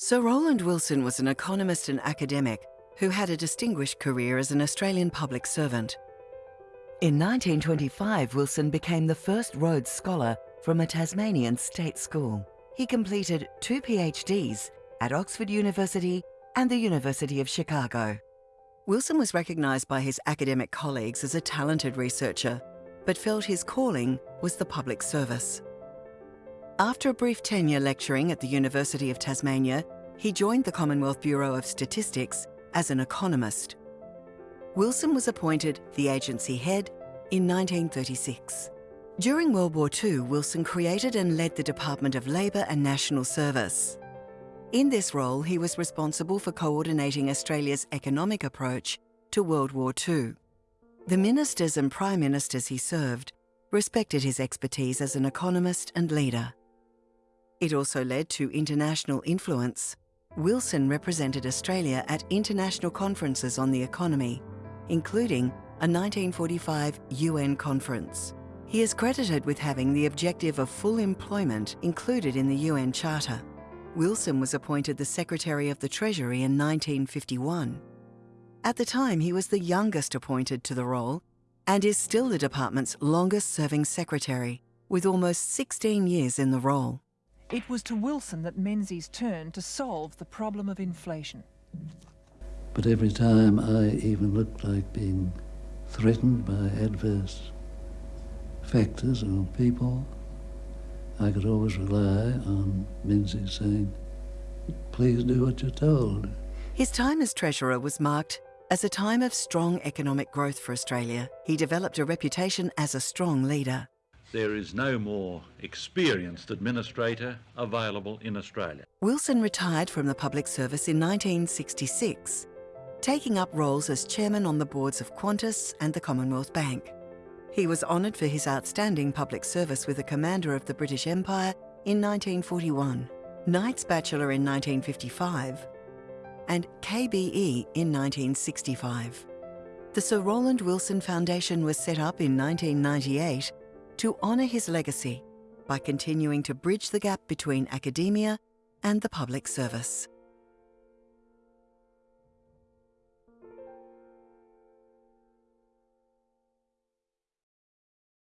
Sir Roland Wilson was an economist and academic who had a distinguished career as an Australian public servant. In 1925, Wilson became the first Rhodes Scholar from a Tasmanian state school. He completed two PhDs at Oxford University and the University of Chicago. Wilson was recognised by his academic colleagues as a talented researcher, but felt his calling was the public service. After a brief tenure lecturing at the University of Tasmania, he joined the Commonwealth Bureau of Statistics as an economist. Wilson was appointed the agency head in 1936. During World War II, Wilson created and led the Department of Labour and National Service. In this role, he was responsible for coordinating Australia's economic approach to World War II. The ministers and prime ministers he served respected his expertise as an economist and leader. It also led to international influence. Wilson represented Australia at international conferences on the economy, including a 1945 UN conference. He is credited with having the objective of full employment included in the UN Charter. Wilson was appointed the Secretary of the Treasury in 1951. At the time, he was the youngest appointed to the role and is still the department's longest serving secretary, with almost 16 years in the role. It was to Wilson that Menzies turned to solve the problem of inflation. But every time I even looked like being threatened by adverse factors or people, I could always rely on Menzies saying, please do what you're told. His time as Treasurer was marked as a time of strong economic growth for Australia. He developed a reputation as a strong leader. There is no more experienced administrator available in Australia. Wilson retired from the public service in 1966, taking up roles as chairman on the boards of Qantas and the Commonwealth Bank. He was honoured for his outstanding public service with the Commander of the British Empire in 1941, Knight's Bachelor in 1955, and KBE in 1965. The Sir Roland Wilson Foundation was set up in 1998 to honour his legacy by continuing to bridge the gap between academia and the public service.